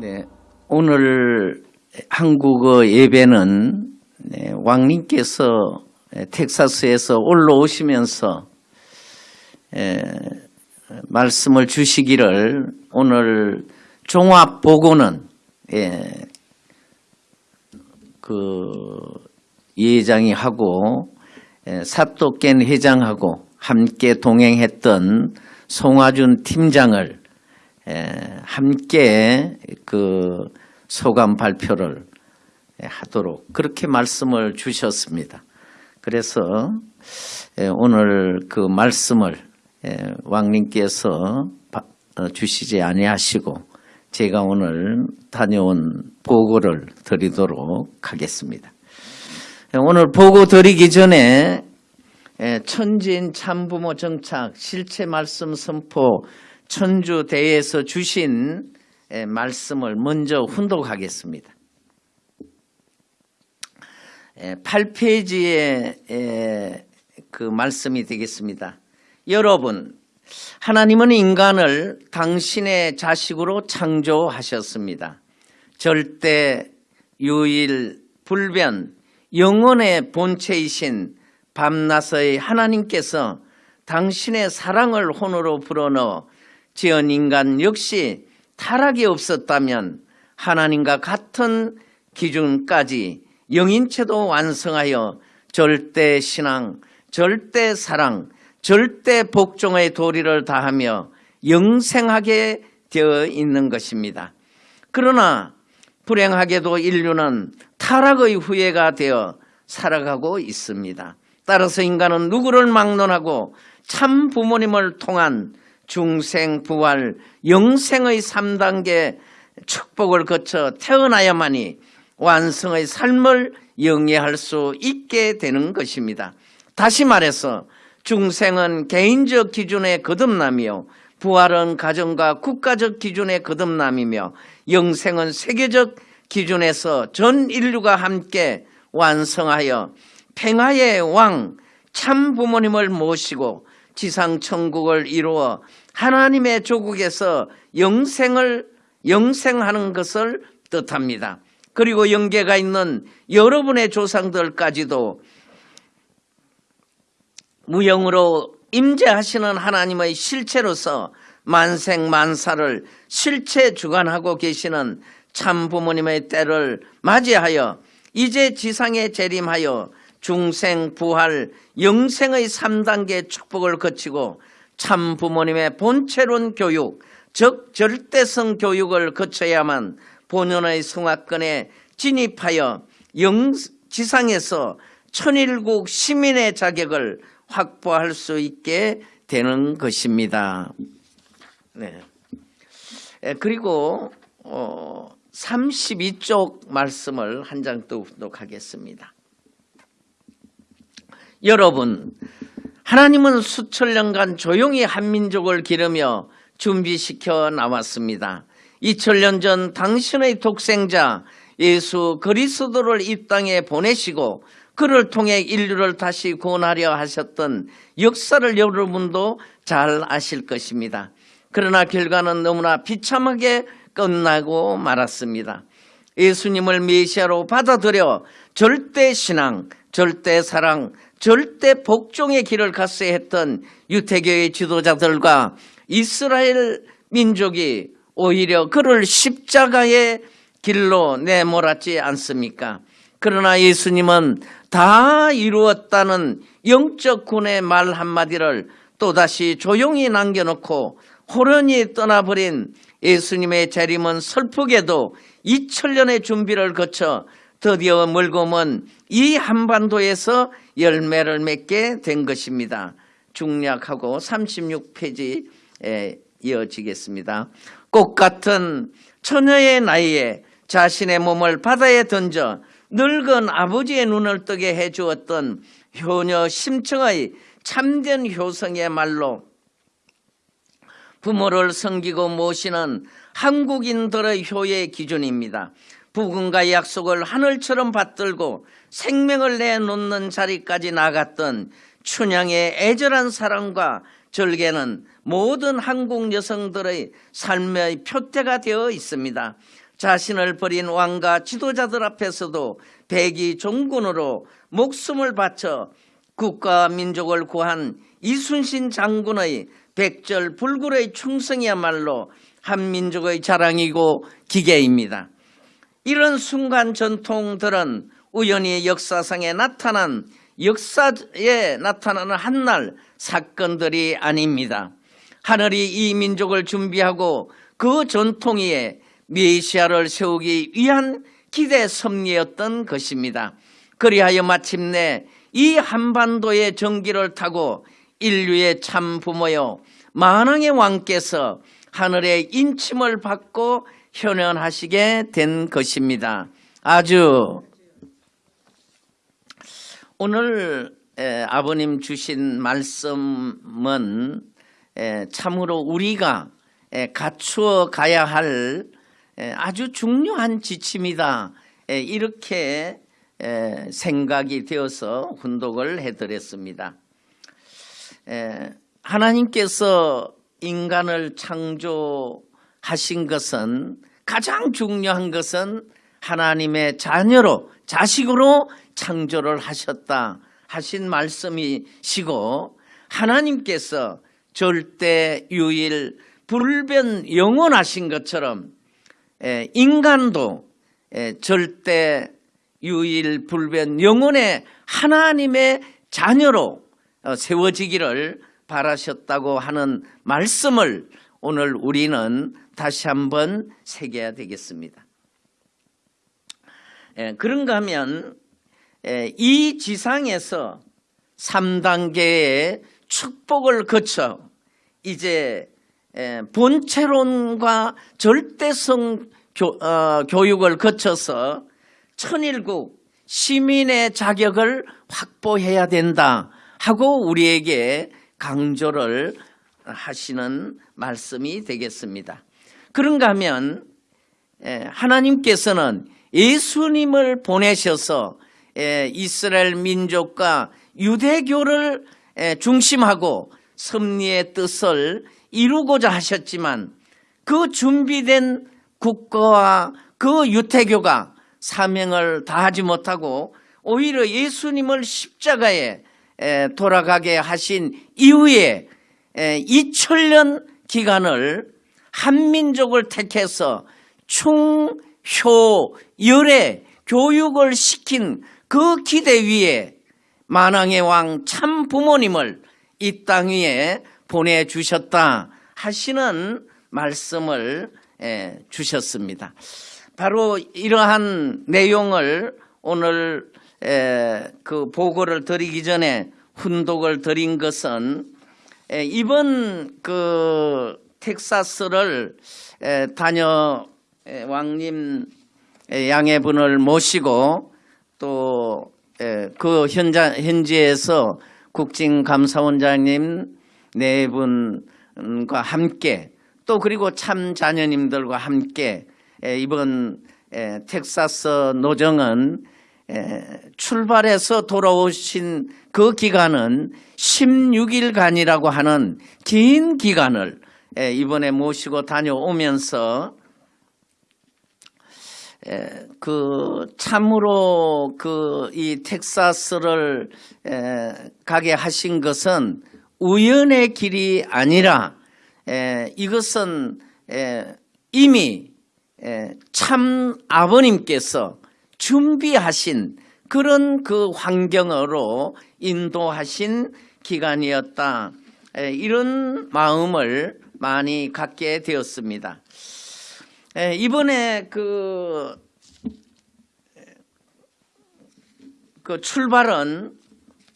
네, 오늘 한국어 예배는 네, 왕님께서 텍사스에서 올라오시면서 에, 말씀을 주시기를 오늘 종합 보고는 예, 그 예장이 하고 에, 사또깬 회장하고 함께 동행했던 송화준 팀장을 에, 함께 그 소감 발표를 하도록 그렇게 말씀을 주셨습니다. 그래서 에, 오늘 그 말씀을 에, 왕님께서 바- 어, 주시지 아니하시고 제가 오늘 다녀온 보고를 드리도록 하겠습니다. 에, 오늘 보고 드리기 전에 에, 천진 참부모 정착 실체 말씀 선포 천주 대회에서 주신 에, 말씀을 먼저 훈독하겠습니다. 8페이지에 그 말씀이 되겠습니다. 여러분, 하나님은 인간을 당신의 자식으로 창조하셨습니다. 절대, 유일, 불변, 영원의 본체이신 밤낮의 하나님께서 당신의 사랑을 혼으로 불어넣어 지은 인간 역시 타락이 없었다면 하나님과 같은 기준까지 영인체도 완성하여 절대 신앙, 절대 사랑, 절대 복종의 도리를 다하며 영생하게 되어 있는 것입니다. 그러나 불행하게도 인류는 타락의 후예가 되어 살아가고 있습니다. 따라서 인간은 누구를 막론하고 참 부모님을 통한 중생, 부활, 영생의 3단계 축복을 거쳐 태어나야만이 완성의 삶을 영위할 수 있게 되는 것입니다. 다시 말해서 중생은 개인적 기준의 거듭남이요 부활은 가정과 국가적 기준의 거듭남이며 영생은 세계적 기준에서 전 인류가 함께 완성하여 평화의 왕 참 부모님을 모시고 지상 천국을 이루어 하나님의 조국에서 영생을 영생하는 것을 뜻합니다. 그리고 영계가 있는 여러분의 조상들까지도 무형으로 임재하시는 하나님의 실체로서 만생만사를 실체 주관하고 계시는 참 부모님의 때를 맞이하여 이제 지상에 재림하여 중생, 부활, 영생의 3단계 축복을 거치고 참 부모님의 본체론 교육, 즉 절대성 교육을 거쳐야만 본연의 성화권에 진입하여 영, 지상에서 천일국 시민의 자격을 확보할 수 있게 되는 것입니다. 네. 에, 그리고 어, 32쪽 말씀을 한 장또 묵독하겠습니다. 여러분, 하나님은 수천 년간 조용히 한민족을 기르며 준비시켜 나왔습니다. 2000년 전 당신의 독생자 예수 그리스도를 이 땅에 보내시고 그를 통해 인류를 다시 구원하려 하셨던 역사를 여러분도 잘 아실 것입니다. 그러나 결과는 너무나 비참하게 끝나고 말았습니다. 예수님을 메시아로 받아들여 절대 신앙, 절대 사랑, 절대 복종의 길을 갔어야 했던 유태교의 지도자들과 이스라엘 민족이 오히려 그를 십자가의 길로 내몰았지 않습니까? 그러나 예수님은 다 이루었다는 영적 군의 말 한마디를 또다시 조용히 남겨놓고 호련히 떠나버린 예수님의 재림은 슬프게도 2000년의 준비를 거쳐 드디어 멀고 먼 이 한반도에서 열매를 맺게 된 것입니다. 중략하고 36페이지에 이어지겠습니다. 꽃 같은 처녀의 나이에 자신의 몸을 바다에 던져 늙은 아버지의 눈을 뜨게 해주었던 효녀 심청의 참된 효성의 말로 부모를 섬기고 모시는 한국인들의 효의 기준입니다. 부군가의 약속을 하늘처럼 받들고 생명을 내놓는 자리까지 나갔던 춘향의 애절한 사랑과 절개는 모든 한국 여성들의 삶의 표태가 되어 있습니다. 자신을 버린 왕과 지도자들 앞에서도 백이 종군으로 목숨을 바쳐 국가 민족을 구한 이순신 장군의 백절 불굴의 충성이야말로 한민족의 자랑이고 기계입니다. 이런 순간 전통들은 우연히 역사상에 나타난 역사에 나타나는 한날 사건들이 아닙니다. 하늘이 이 민족을 준비하고 그 전통 위에 메시아를 세우기 위한 기대 섭리였던 것입니다. 그리하여 마침내 이 한반도의 전기를 타고 인류의 참 부모여 만왕의 왕께서 하늘의 인침을 받고 현현하시게 된 것입니다. 아주 오늘 에, 아버님 주신 말씀은 에, 참으로 우리가 에, 갖추어 가야 할 에, 아주 중요한 지침이다. 에, 이렇게 에, 생각이 되어서 훈독을 해드렸습니다. 에, 하나님께서 인간을 창조하신 것은 가장 중요한 것은 하나님의 자녀로 자식으로 창조를 하셨다 하신 말씀이시고 하나님께서 절대 유일 불변 영원하신 것처럼 에, 인간도 에, 절대 유일 불변 영원의 하나님의 자녀로 어, 세워지기를 바라셨다고 하는 말씀을 오늘 우리는 다시 한번 새겨야 되겠습니다. 에, 그런가 하면 에, 이 지상에서 3단계의 축복을 거쳐 이제 에, 본체론과 절대성 교, 어, 교육을 거쳐서 천일국 시민의 자격을 확보해야 된다 하고 우리에게 강조를 하시는 말씀이 되겠습니다. 그런가 하면 에, 하나님께서는 예수님을 보내셔서 에, 이스라엘 민족과 유대교를 에, 중심하고 섭리의 뜻을 이루고자 하셨지만 그 준비된 국가와 그 유태교가 사명을 다하지 못하고 오히려 예수님을 십자가에 에, 돌아가게 하신 이후에 에, 2000년 기간을 한민족을 택해서 충효 열애 교육을 시킨 그 기대 위에 만왕의 왕 참 부모님을 이 땅 위에 보내주셨다 하시는 말씀을 에, 주셨습니다. 바로 이러한 내용을 오늘 에, 그 보고를 드리기 전에 훈독을 드린 것은 에, 이번 그 텍사스를 에, 다녀 에, 왕님 에, 양해분을 모시고 또 그 현장 현지에서 국진감사원장님 네 분과 함께 또 그리고 참 자녀님들과 함께 에, 이번 에, 텍사스 노정은 에, 출발해서 돌아오신 그 기간은 16일간이라고 하는 긴 기간을 에, 이번에 모시고 다녀오면서 에, 그 참으로 그 이 텍사스를 에, 가게 하신 것은 우연의 길이 아니라 에, 이것은 에, 이미 에, 참 아버님께서 준비하신 그런 그 환경으로 인도하신 기간이었다. 에, 이런 마음을 많이 갖게 되었습니다. 에, 이번에 그, 그 출발은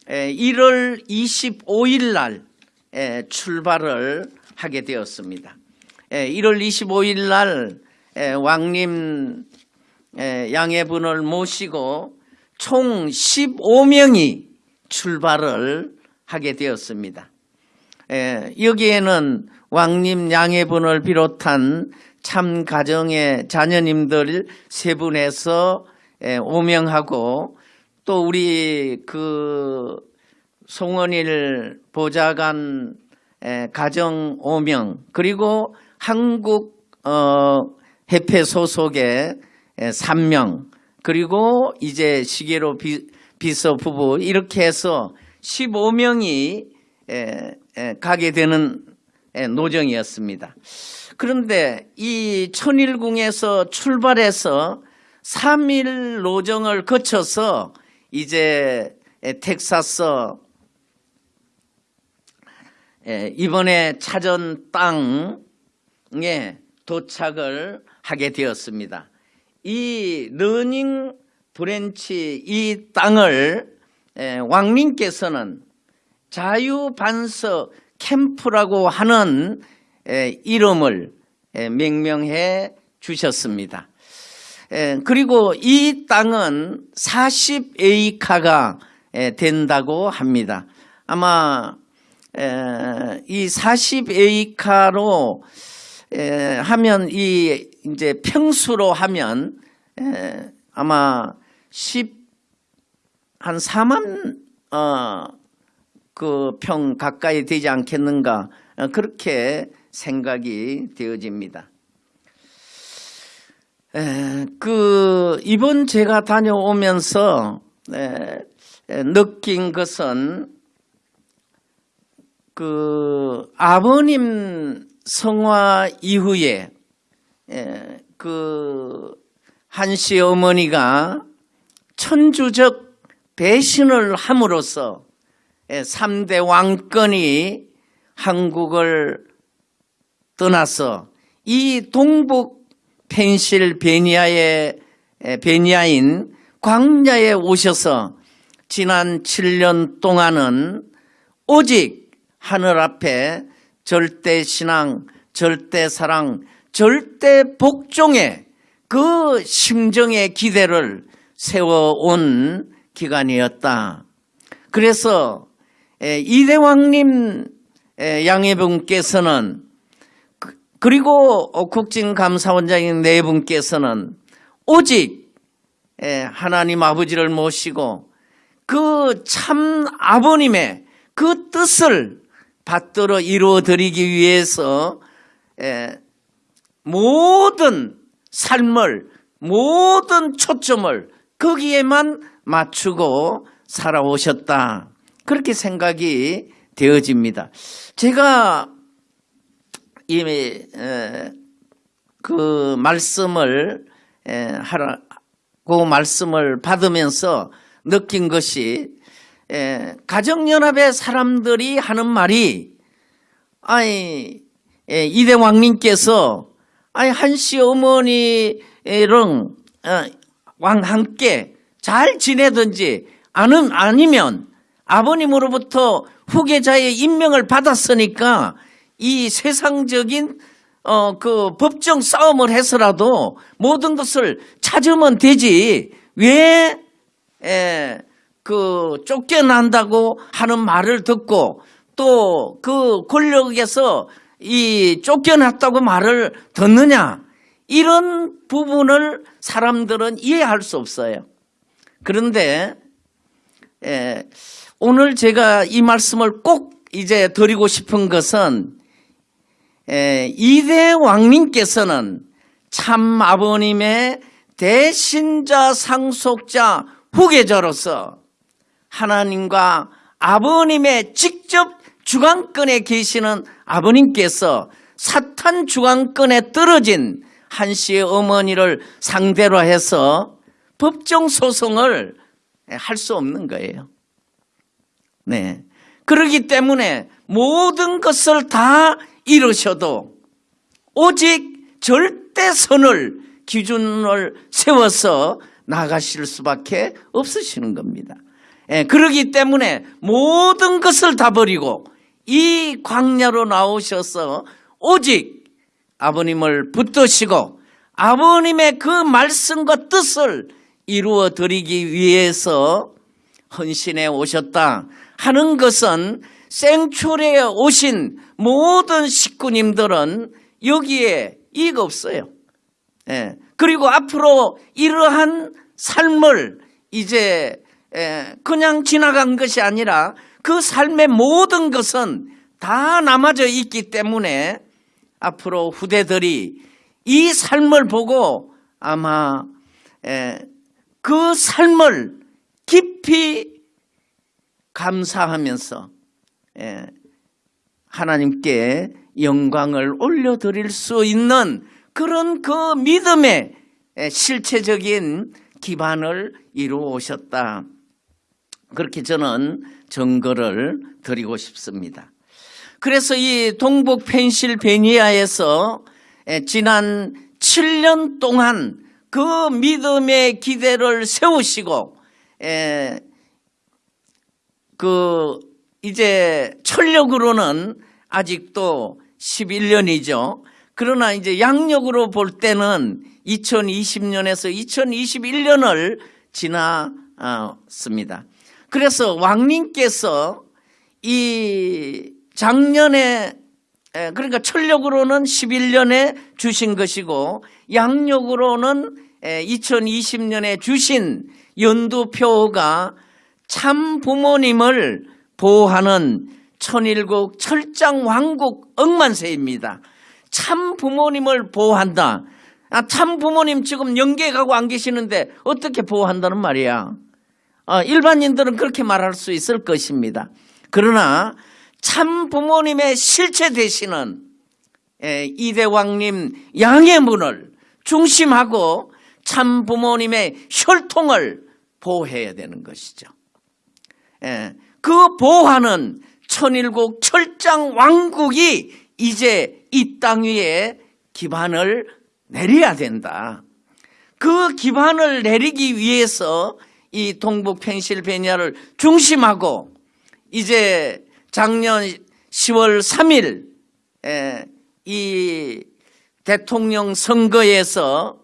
에, 1월 25일 날 에, 출발을 하게 되었습니다. 에, 1월 25일 날 에, 왕님 에, 양해분을 모시고 총 15명이 출발을 하게 되었습니다. 에, 여기에는 왕님 양해분을 비롯한 참 가정의 자녀님들 세 분에서 에, 오명하고 또 우리 그 송원일 보좌관 에, 가정 오명 그리고 한국 어, 협회 소속의 3명 그리고 이제 시계로 비, 비서 부부 이렇게 해서 15명이 가게 되는 에, 노정이었습니다. 그런데 이 천일궁에서 출발해서 3일 노정을 거쳐서 이제 에, 텍사스 에, 이번에 찾은 땅에 도착을 하게 되었습니다. 이 Running Branch 이 땅을 에, 왕님께서는 자유반석 캠프라고 하는 에, 이름을 에, 명명해 주셨습니다. 에, 그리고 이 땅은 40에이커가 에, 된다고 합니다. 아마 에, 이 40에이카로 에, 하면 이 이제 평수로 하면 에, 아마 10 한 4만 어, 그 평 가까이 되지 않겠는가 어, 그렇게 생각이 되어집니다. 에, 그 이번 제가 다녀오면서 에, 에, 느낀 것은 그 아버님 성화 이후에 에, 그 한시 어머니가 천주적 배신을 함으로써 3대 왕권이 한국을 떠나서 이 동북 펜실베니아의 베니아인 광야에 오셔서 지난 7년 동안은 오직 하늘 앞에 절대 신앙, 절대 사랑, 절대 복종의 그 심정의 기대를 세워온 기간이었다. 그래서 이대왕님 양해분께서는 그리고 국진감사원장인 네 분께서는 오직 하나님 아버지를 모시고 그 참 아버님의 그 뜻을 받들어 이루어드리기 위해서 모든 삶을 모든 초점을 거기에만 맞추고 살아오셨다. 그렇게 생각이 되어집니다. 제가 이미 그 말씀을 하라고 말씀을 받으면서 느낀 것이 가정연합의 사람들이 하는 말이 아니 이대왕님께서 아니 한씨 어머니랑 어, 왕 함께 잘 지내든지 아는 아니면 아버님으로부터 후계자의 임명을 받았으니까 이 세상적인 어 그 법정 싸움을 해서라도 모든 것을 찾으면 되지. 왜? 에, 그 쫓겨난다고 하는 말을 듣고 또 그 권력에서 이 쫓겨났다고 말을 듣느냐? 이런 부분을 사람들은 이해할 수 없어요. 그런데 에, 오늘 제가 이 말씀을 꼭 이제 드리고 싶은 것은 에, 이대 왕님께서는 참 아버님의 대신자 상속자 후계자로서 하나님과 아버님의 직접 주관권에 계시는 아버님께서 사탄 주관권에 떨어진 한 씨의 어머니를 상대로 해서 법정 소송을 할 수 없는 거예요. 네. 그러기 때문에 모든 것을 다 이루셔도 오직 절대 선을 기준을 세워서 나가실 수밖에 없으시는 겁니다. 예, 그러기 때문에 모든 것을 다 버리고 이 광야로 나오셔서 오직 아버님을 붙드시고 아버님의 그 말씀과 뜻을 이루어 드리기 위해서 헌신해 오셨다 하는 것은 생초래에 오신 모든 식구님들은 여기에 이익 없어요. 예. 그리고 앞으로 이러한 삶을 이제 예, 그냥 지나간 것이 아니라 그 삶의 모든 것은 다 남아져 있기 때문에 앞으로 후대들이 이 삶을 보고 아마 에, 그 삶을 깊이 감사하면서 에, 하나님께 영광을 올려드릴 수 있는 그런 그 믿음의 에, 실체적인 기반을 이루어 오셨다. 그렇게 저는 증거를 드리고 싶습니다. 그래서 이 동북 펜실베니아에서 에, 지난 7년 동안 그 믿음의 기대를 세우시고 에, 그 이제 철력으로는 아직도 11년이죠. 그러나 이제 양력으로 볼 때는 2020년에서 2021년을 지났습니다. 그래서 왕님께서 이 작년에 에, 그러니까 철력으로는 11년에 주신 것이고 양력으로는 2020년에 주신 연두표가 참 부모님을 보호하는 천일국 철장 왕국 억만세입니다. 참 부모님을 보호한다. 아, 참 부모님 지금 연계 가고 안 계시는데 어떻게 보호한다는 말이야. 아, 일반인들은 그렇게 말할 수 있을 것입니다. 그러나 참 부모님의 실체 되시는 에, 이대왕님 양의 문을 중심하고 참 부모님의 혈통을 보호해야 되는 것이죠. 에, 그 보호하는 천일국 철장 왕국이 이제 이 땅 위에 기반을 내려야 된다. 그 기반을 내리기 위해서 이 동북 펜실베니아를 중심하고 이제 작년 10월 3일 이 대통령 선거에서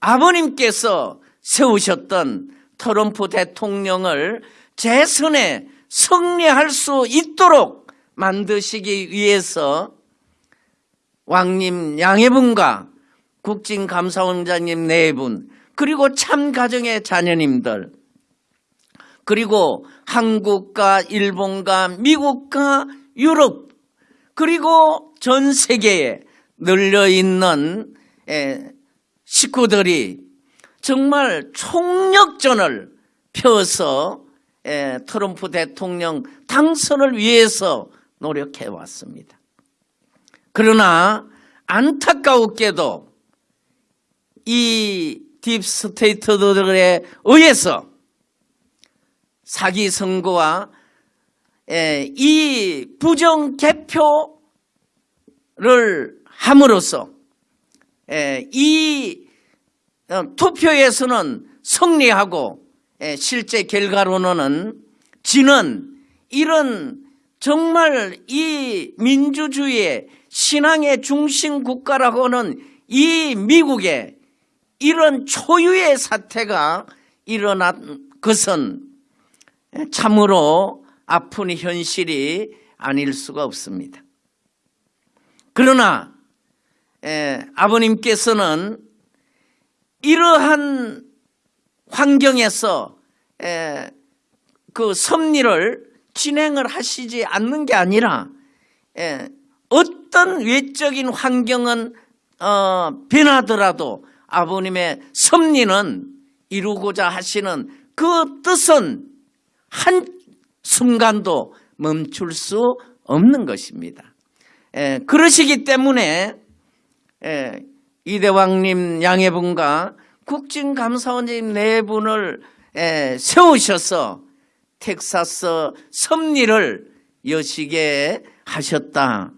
아버님께서 세우셨던 트럼프 대통령을 재선에 승리할 수 있도록 만드시기 위해서 왕님 양해분과 국진감사원장님 네 분, 그리고 참가정의 자녀님들, 그리고 한국과 일본과 미국과 유럽, 그리고 전 세계에 널려 있는 식구들이 정말 총력전을 펴서 트럼프 대통령 당선을 위해서 노력해 왔습니다. 그러나 안타까웠게도 이 딥스테이트들에 의해서 사기 선거와 이 부정 개표를 함으로써 이 어, 투표에서는 승리하고 실제 결과로는 지는 이런 정말 이 민주주의의 신앙의 중심 국가라고는 이 미국에 이런 초유의 사태가 일어난 것은 참으로 아픈 현실이 아닐 수가 없습니다. 그러나 에, 아버님께서는 이러한 환경에서 에, 그 섭리를 진행을 하시지 않는 게 아니라 에, 어떤 외적인 환경은 어, 변하더라도 아버님의 섭리는 이루고자 하시는 그 뜻은 한 순간도 멈출 수 없는 것입니다. 에, 그러시기 때문에 에, 이대왕님 양해분과 국진감사원님 네 분을 에, 세우셔서 텍사스 섭리를 여시게 하셨다.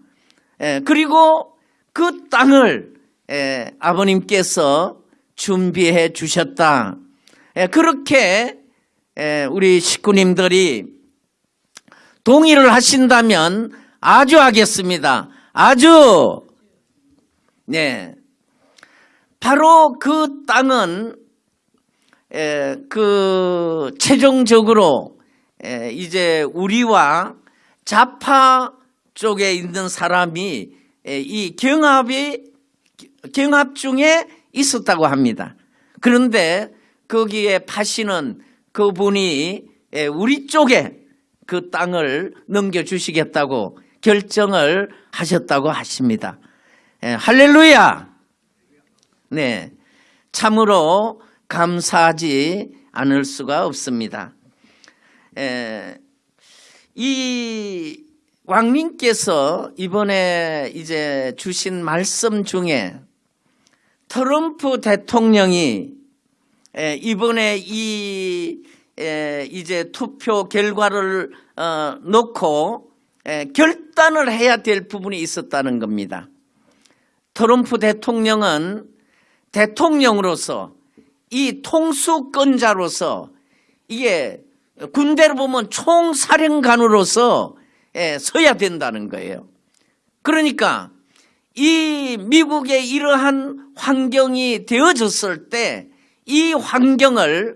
에, 그리고 그 땅을 에, 아버님께서 준비해 주셨다. 에, 그렇게 에, 우리 식구님들이 동의를 하신다면 아주 하겠습니다. 아주 네. 바로 그 땅은 에, 그 최종적으로 에, 이제 우리와 좌파 쪽에 있는 사람이 에, 이 경합이 경합 중에 있었다고 합니다. 그런데 거기에 파시는 그분이 우리 쪽에 그 땅을 넘겨주시겠다고 결정을 하셨다고 하십니다. 할렐루야! 네, 참으로 감사하지 않을 수가 없습니다. 에, 이 왕님께서 이번에 이제 주신 말씀 중에 트럼프 대통령이 에, 이번에 이 에, 이제 투표 결과를 어, 놓고 에, 결단을 해야 될 부분이 있었다는 겁니다. 트럼프 대통령은 대통령으로서 이 통수권자로서 이게 군대로 보면 총사령관으로서 예, 서야 된다는 거예요. 그러니까 이 미국의 이러한 환경이 되어졌을 때 이 환경을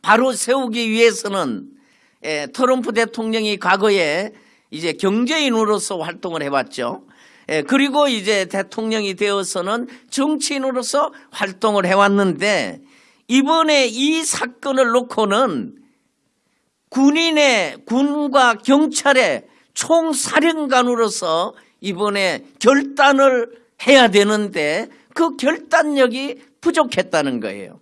바로 세우기 위해서는 예, 트럼프 대통령이 과거에 이제 경제인으로서 활동을 해왔죠. 예, 그리고 이제 대통령이 되어서는 정치인으로서 활동을 해왔는데 이번에 이 사건을 놓고는 군인의 군과 경찰의 총사령관으로서 이번에 결단을 해야 되는데 그 결단력이 부족했다는 거예요.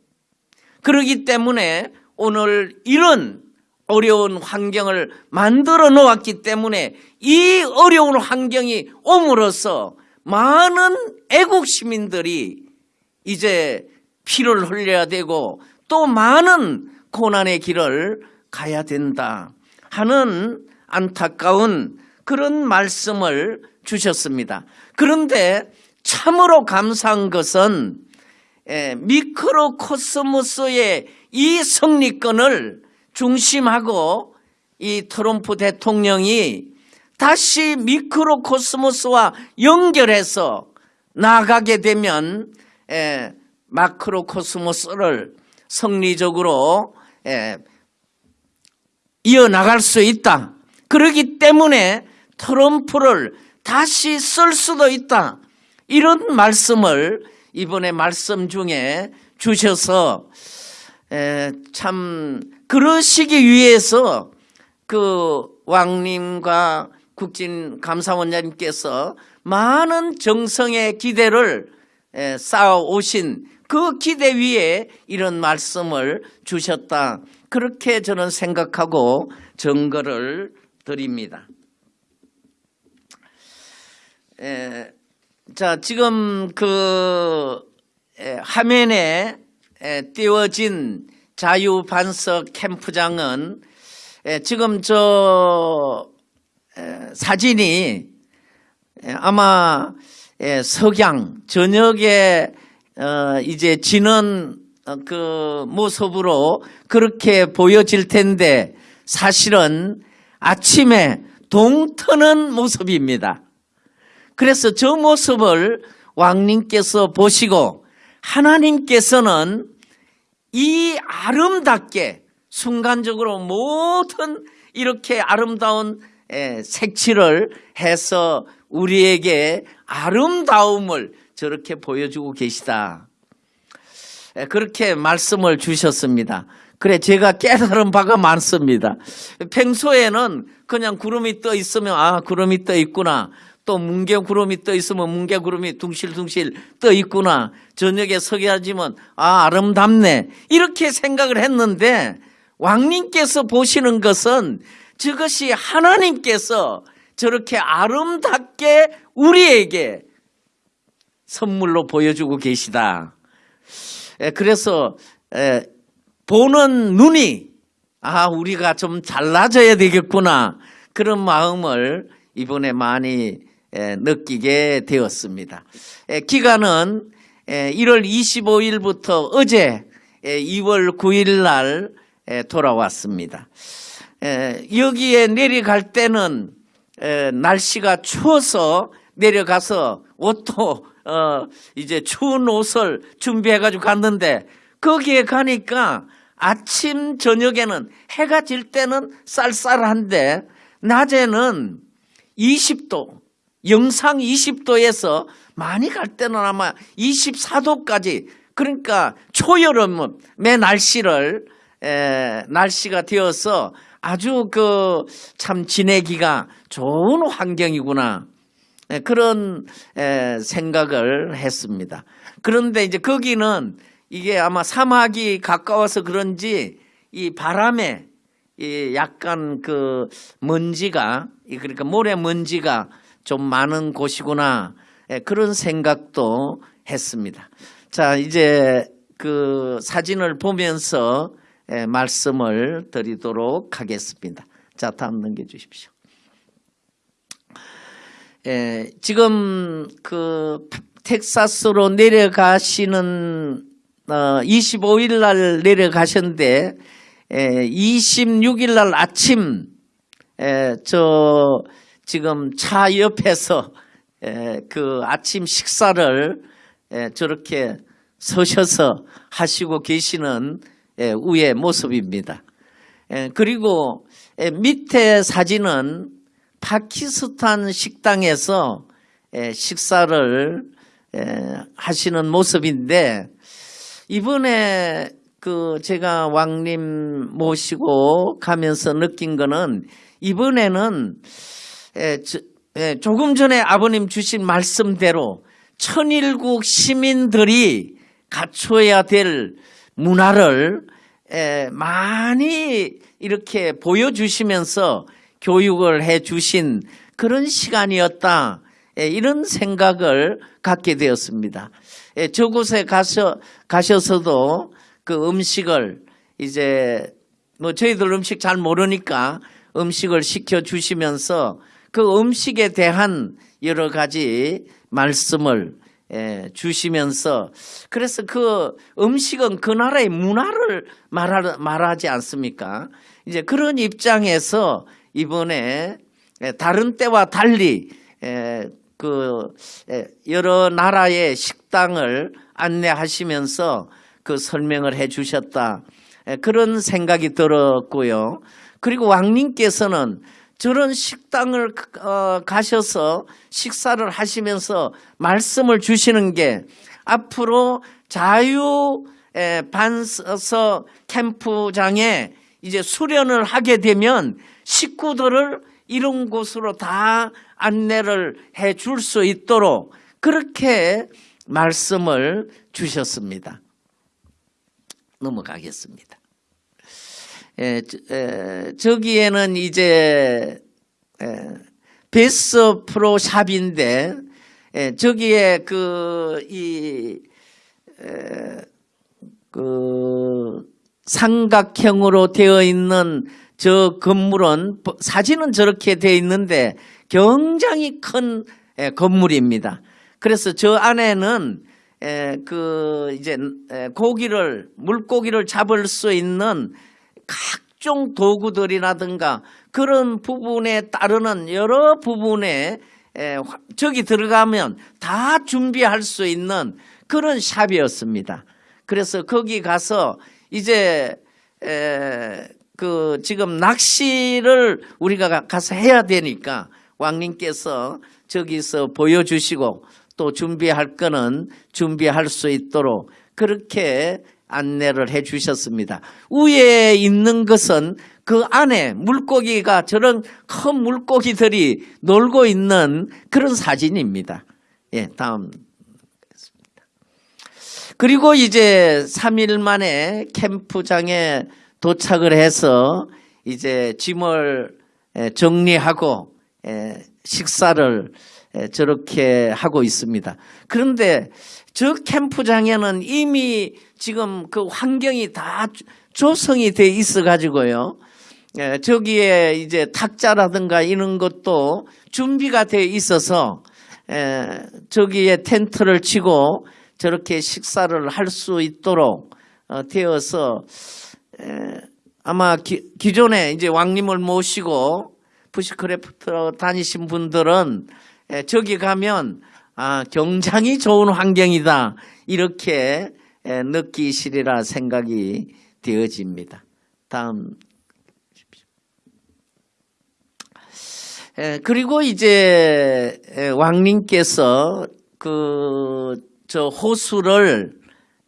그러기 때문에 오늘 이런 어려운 환경을 만들어 놓았기 때문에 이 어려운 환경이 옴으로써 많은 애국 시민들이 이제 피를 흘려야 되고 또 많은 고난의 길을 가야 된다 하는 안타까운 그런 말씀을 주셨습니다. 그런데 참으로 감사한 것은 에, 미크로코스모스의 이 성리권을 중심하고 이 트럼프 대통령이 다시 미크로코스모스와 연결해서 나가게 되면 에, 마크로코스모스를 성리적으로 에, 이어나갈 수 있다. 그렇기 때문에 트럼프를 다시 쓸 수도 있다. 이런 말씀을 이번에 말씀 중에 주셔서 에, 참 그러시기 위해서 그 왕님과 국진 감사원장님께서 많은 정성의 기대를 에, 쌓아 오신 그 기대 위에 이런 말씀을 주셨다. 그렇게 저는 생각하고 증거를 드립니다. 에, 자, 지금 그 에, 화면에 에, 띄워진 자유반석 캠프장은 에, 지금 저 에, 사진이 에, 아마 에, 석양 저녁에 어, 이제 지는 어, 그 모습으로 그렇게 보여질 텐데 사실은 아침에 동트는 모습입니다. 그래서 저 모습을 왕님께서 보시고 하나님께서는 이 아름답게 순간적으로 모든 이렇게 아름다운 에, 색칠을 해서 우리에게 아름다움을 저렇게 보여주고 계시다. 에, 그렇게 말씀을 주셨습니다. 그래 제가 깨달은 바가 많습니다. 평소에는 그냥 구름이 떠 있으면 아 구름이 떠 있구나. 또 뭉게 구름이 떠 있으면 뭉게 구름이 둥실둥실 떠 있구나. 저녁에 서게하지면 아 아름답네. 이렇게 생각을 했는데 왕님께서 보시는 것은 저것이 하나님께서 저렇게 아름답게 우리에게 선물로 보여주고 계시다. 에, 그래서 에, 보는 눈이 아 우리가 좀 잘나져야 되겠구나 그런 마음을 이번에 많이 에, 느끼게 되었습니다. 에, 기간은 에, 1월 25일부터 어제 에, 2월 9일 날 에, 돌아왔습니다. 에, 여기에 내려갈 때는 에, 날씨가 추워서 내려가서 옷도 어, 이제 추운 옷을 준비해가지고 갔는데 거기에 가니까 아침 저녁에는 해가 질 때는 쌀쌀한데 낮에는 20도 영상 20도에서 많이 갈 때는 아마 24도까지 그러니까 초여름의 날씨를 에, 날씨가 되어서 아주 그 참 지내기가 좋은 환경이구나 예, 그런 에, 생각을 했습니다. 그런데 이제 거기는 이게 아마 사막이 가까워서 그런지 이 바람에 이 약간 그 먼지가 이 그러니까 모래 먼지가 좀 많은 곳이구나 예, 그런 생각도 했습니다. 자 이제 그 사진을 보면서 예, 말씀을 드리도록 하겠습니다. 자 다음 넘겨주십시오. 예, 지금 그 텍사스로 내려가시는 어, 25일 날 내려가셨는데 에, 26일 날 아침 에, 저 지금 차 옆에서 에, 그 아침 식사를 에, 저렇게 서셔서 하시고 계시는 에, 우의 모습입니다. 에, 그리고 에, 밑에 사진은 파키스탄 식당에서 에, 식사를 에, 하시는 모습인데 이번에 그 제가 왕님 모시고 가면서 느낀 거는 이번에는 조금 전에 아버님 주신 말씀대로 천일국 시민들이 갖춰야 될 문화를 에, 많이 이렇게 보여주시면서 교육을 해 주신 그런 시간이었다. 에, 이런 생각을 갖게 되었습니다. 에, 저곳에 가서, 가셔서도 그 음식을 이제 뭐 저희들 음식 잘 모르니까 음식을 시켜 주시면서 그 음식에 대한 여러 가지 말씀을 예, 주시면서 그래서 그 음식은 그 나라의 문화를 말하, 말하지 않습니까? 이제 그런 입장에서 이번에 예, 다른 때와 달리 예, 그 예, 여러 나라의 식당을 안내하시면서 그 설명을 해 주셨다. 예, 그런 생각이 들었고요. 그리고 왕님께서는 저런 식당을 어, 가셔서 식사를 하시면서 말씀을 주시는 게 앞으로 자유 에, 반서 캠프장에 이제 수련을 하게 되면 식구들을 이런 곳으로 다 안내를 해 줄 수 있도록 그렇게 말씀을 주셨습니다. 넘어가겠습니다. 에, 에, 저기에는 이제 에, 베스 프로 샵인데 에, 저기에 그이 그 삼각형으로 되어 있는 저 건물은 사진은 저렇게 되어 있는데 굉장히 큰 에, 건물입니다. 그래서 저 안에는 에, 그 이제 에, 고기를 물고기를 잡을 수 있는 각종 도구들이라든가 그런 부분에 따르는 여러 부분에 저기 들어가면 다 준비할 수 있는 그런 샵이었습니다. 그래서 거기 가서 이제 에, 그 지금 낚시를 우리가 가- 가서 해야 되니까 왕님께서 저기서 보여주시고 또 준비할 거는 준비할 수 있도록 그렇게 안내를 해 주셨습니다. 위에 있는 것은 그 안에 물고기가 저런 큰 물고기들이 놀고 있는 그런 사진입니다. 예, 다음. 그리고 이제 3일 만에 캠프장에 도착을 해서 이제 짐을 에, 정리하고 에, 식사를 에, 저렇게 하고 있습니다. 그런데 저 캠프장에는 이미 지금 그 환경이 다 조- 조성이 돼 있어 가지고요. 에, 저기에 이제 탁자라든가 이런 것도 준비가 돼 있어서 에, 저기에 텐트를 치고 저렇게 식사를 할 수 있도록 어, 되어서 에, 아마 기, 기존에 이제 왕님을 모시고 bushcraft 다니신 분들은 에, 저기 가면 아, 굉장히 좋은 환경이다 이렇게 에, 느끼시리라 생각이 되어집니다. 다음 에, 그리고 이제 에, 왕님께서 그 저 호수를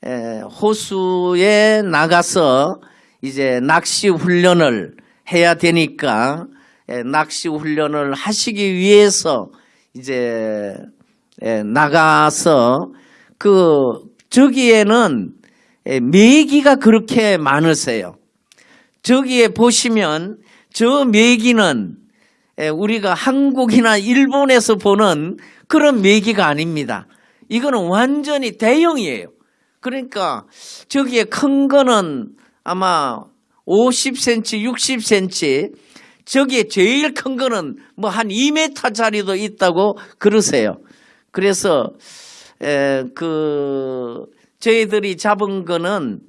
에, 호수에 나가서 이제 낚시 훈련을 해야 되니까 에, 낚시 훈련을 하시기 위해서 이제 에, 나가서 그 저기에는 에, 메기가 그렇게 많으세요. 저기에 보시면 저 메기는 에, 우리가 한국이나 일본에서 보는 그런 메기가 아닙니다. 이거는 완전히 대형이에요. 그러니까 저기에 큰 거는 아마 50cm, 60cm, 저기에 제일 큰 거는 뭐 한 2m짜리도 있다고 그러세요. 그래서 에, 그 저희들이 잡은 거는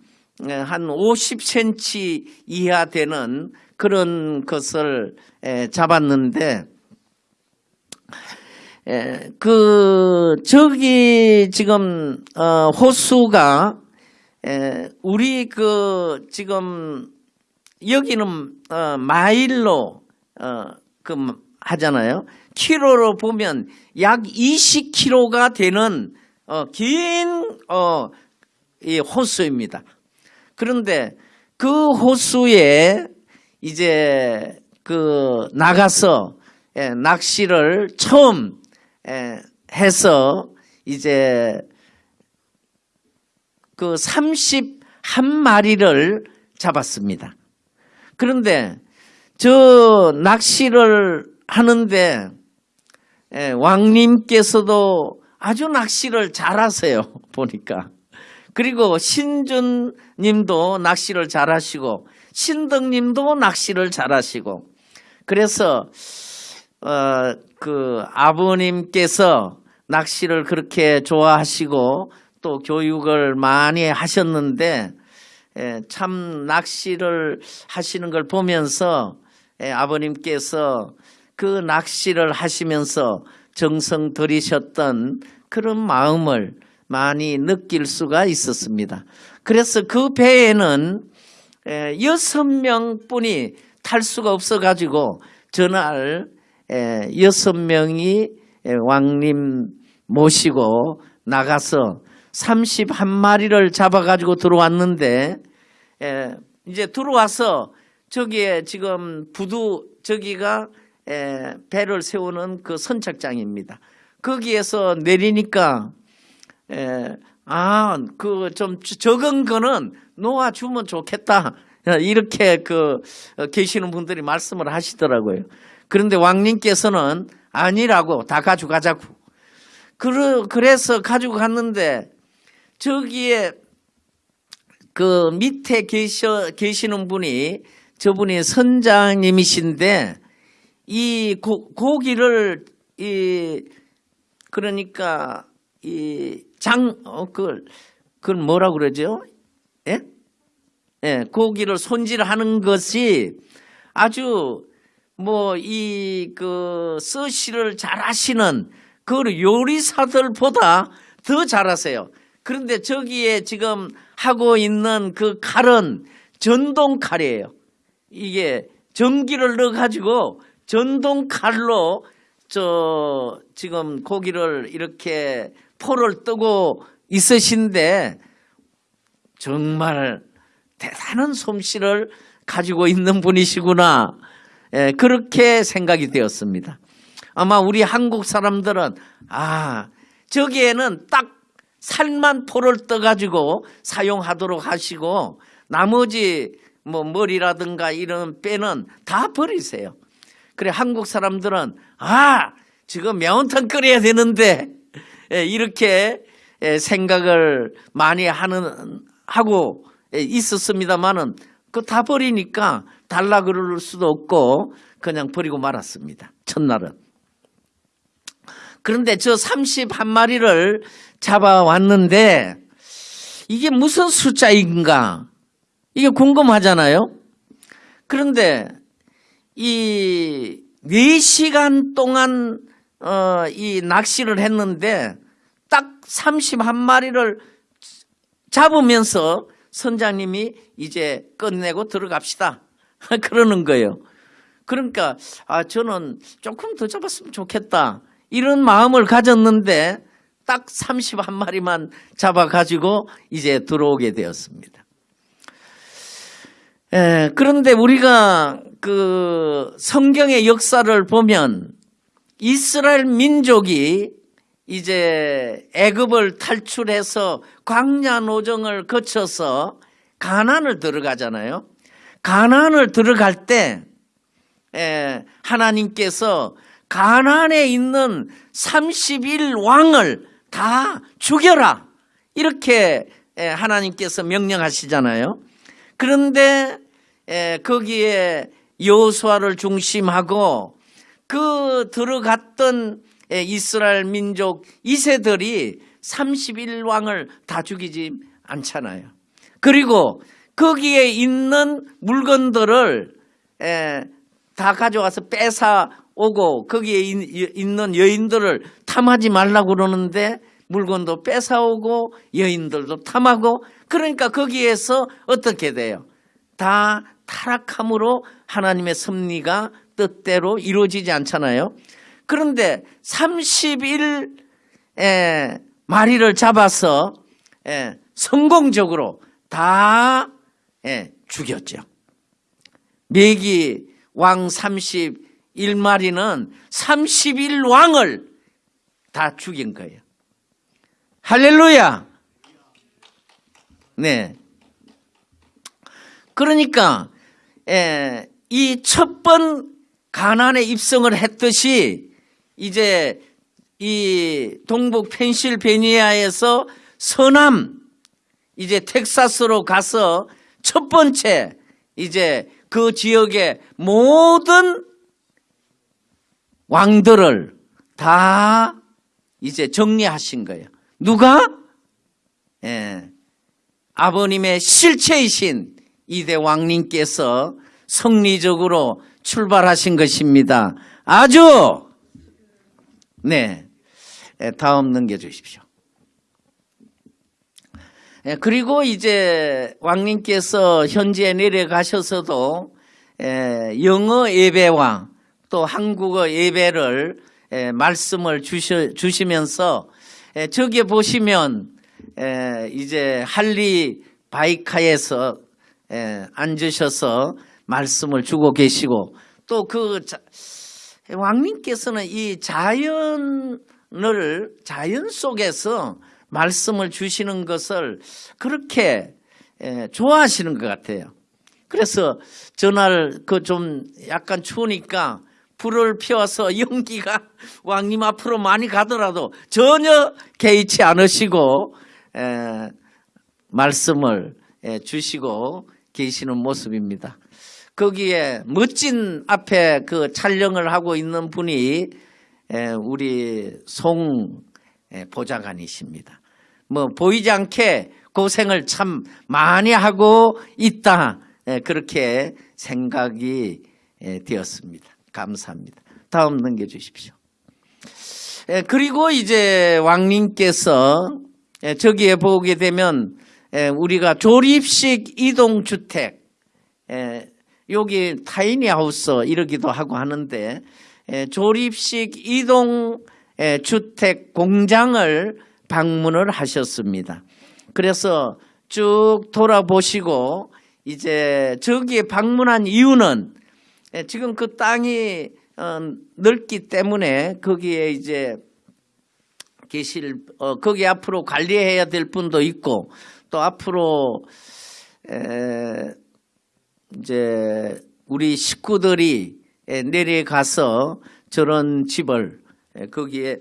에, 한 50cm 이하 되는 그런 것을 에, 잡았는데 에, 그 저기 지금 어, 호수가 에, 우리 그 지금 여기는 어, 마일로 어, 그 하잖아요. 키로로 보면 약 20km가 되는 어, 긴 어, 이 호수입니다. 그런데 그 호수에 이제 그 나가서 예, 낚시를 처음 예, 해서 이제 그 31마리를 잡았습니다. 그런데 저 낚시를 하는데 예, 왕님께서도 아주 낚시를 잘하세요. 보니까. 그리고 신준 님도 낚시를 잘하시고 신덕 님도 낚시를 잘하시고 그래서 어, 그 아버님께서 낚시를 그렇게 좋아하시고 또 교육을 많이 하셨는데 예, 참 낚시를 하시는 걸 보면서 예, 아버님께서 그 낚시를 하시면서 정성 들이셨던 그런 마음을 많이 느낄 수가 있었습니다. 그래서 그 배에는 에, 여섯 명뿐이 탈 수가 없어가지고 전날 에, 여섯 명이 에, 왕님 모시고 나가서 31마리를 잡아가지고 들어왔는데 에, 이제 들어와서 저기에 지금 부두 저기가 에, 배를 세우는 그 선착장입니다. 거기에서 내리니까 에, 아, 그 좀 적은 거는 놓아주면 좋겠다. 이렇게 그 어, 계시는 분들이 말씀을 하시더라고요. 그런데 왕님께서는 아니라고 다 가져가자고. 그래서 가지고 갔는데 저기에 그 밑에 계셔, 계시는 분이 저분이 선장님이신데 이 고, 고기를 이 그러니까 이 장, 어, 그걸, 그걸 뭐라 그러죠? 예? 예, 고기를 손질하는 것이 아주 뭐 이그 서시를 잘 하시는 그 요리사들보다 더 잘하세요. 그런데 저기에 지금 하고 있는 그 칼은 전동 칼이에요. 이게 전기를 넣어가지고 전동 칼로 저 지금 고기를 이렇게 포를 뜨고 있으신데 정말 대단한 솜씨를 가지고 있는 분이시구나. 예, 그렇게 생각이 되었습니다. 아마 우리 한국 사람들은 아 저기에는 딱 살만 포를 떠가지고 사용하도록 하시고 나머지 뭐 머리라든가 이런 빼는 다 버리세요. 그래 한국 사람들은 아 지금 매운탕 끓여야 되는데 예, 이렇게 예, 생각을 많이 하는 하고 예, 있었습니다만은 그 다 버리니까 달라 그럴 수도 없고 그냥 버리고 말았습니다. 첫날은. 그런데 저 31마리를 잡아왔는데 이게 무슨 숫자인가? 이게 궁금하잖아요. 그런데 이 4시간 동안 어, 이 낚시를 했는데 딱 31마리를 잡으면서 선장님이 이제 끝내고 들어갑시다. 그러는 거예요. 그러니까 아 저는 조금 더 잡았으면 좋겠다. 이런 마음을 가졌는데 딱 31마리만 잡아가지고 이제 들어오게 되었습니다. 에, 그런데 우리가 그 성경의 역사를 보면 이스라엘 민족이 이제 애굽을 탈출해서 광야 노정을 거쳐서 가나안을 들어가잖아요. 가나안을 들어갈 때 에, 하나님께서 가나안에 있는 31 왕을 다 죽여라 이렇게 에, 하나님께서 명령하시잖아요. 그런데 에, 거기에 여호수아를 중심하고 그 들어갔던 에, 이스라엘 민족 이세들이 31왕을 다 죽이지 않잖아요. 그리고 거기에 있는 물건들을 에, 다 가져와서 뺏어 오고 거기에 있- 있는 여인들을 탐하지 말라고 그러는데 물건도 뺏어오고 여인들도 탐하고 그러니까 거기에서 어떻게 돼요? 다 타락함으로 하나님의 섭리가 뜻대로 이루어지지 않잖아요. 그런데 30일 에, 마리를 잡아서 에, 성공적으로 다 에, 죽였죠. 메기 왕 31마리는 31왕을 다 죽인 거예요. 할렐루야! 네. 그러니까 이 첫 번 가난에 입성을 했듯이 이제 이 동북 펜실베니아에서 서남 이제 텍사스로 가서 첫 번째 이제 그 지역의 모든 왕들을 다 이제 정리하신 거예요. 누가? 예. 아버님의 실체이신 이대 왕님께서 성리적으로 출발하신 것입니다. 아주 네. 예, 다음 넘겨주십시오. 예, 그리고 이제 왕님께서 현지에 내려가셔서도 예, 영어 예배와 또 한국어 예배를 예, 말씀을 주시, 주시면서 예, 저기에 보시면 에, 이제 할리 바이카에서 에, 앉으셔서 말씀을 주고 계시고 또 그 왕님께서는 이 자연을 자연 속에서 말씀을 주시는 것을 그렇게 에, 좋아하시는 것 같아요. 그래서 전날 그 좀 약간 추우니까 불을 피워서 연기가 왕님 앞으로 많이 가더라도 전혀 개의치 않으시고 에, 말씀을 에, 주시고 계시는 모습입니다. 거기에 멋진 앞에 그 촬영을 하고 있는 분이 에, 우리 송 에, 보좌관이십니다. 뭐 보이지 않게 고생을 참 많이 하고 있다 에, 그렇게 생각이 에, 되었습니다. 감사합니다. 다음 넘겨주십시오. 에, 그리고 이제 왕님께서 에, 저기에 보게 되면 에, 우리가 조립식 이동주택 에, 여기 타이니 하우스 이러기도 하고 하는데 에, 조립식 이동 에, 주택 공장을 방문을 하셨습니다. 그래서 쭉 돌아보시고 이제 저기에 방문한 이유는 에, 지금 그 땅이 어, 넓기 때문에 거기에 이제 계실 어, 거기 앞으로 관리해야 될 분도 있고 또 앞으로 에, 이제 우리 식구들이 에, 내려가서 저런 집을 에, 거기에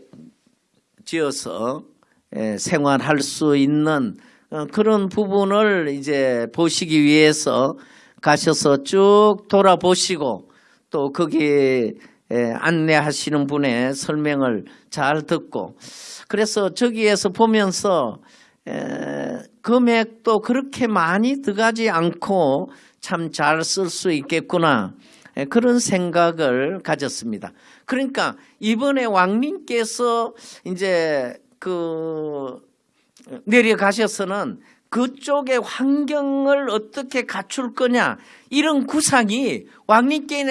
지어서 에, 생활할 수 있는 어, 그런 부분을 이제 보시기 위해서 가셔서 쭉 돌아보시고 또 거기에 에, 안내하시는 분의 설명을 잘 듣고 그래서 저기에서 보면서 에, 금액도 그렇게 많이 들어가지 않고 참 잘 쓸 수 있겠구나 에, 그런 생각을 가졌습니다. 그러니까 이번에 왕님께서 이제 그 내려가셔서는 그쪽의 환경을 어떻게 갖출 거냐 이런 구상이 왕님께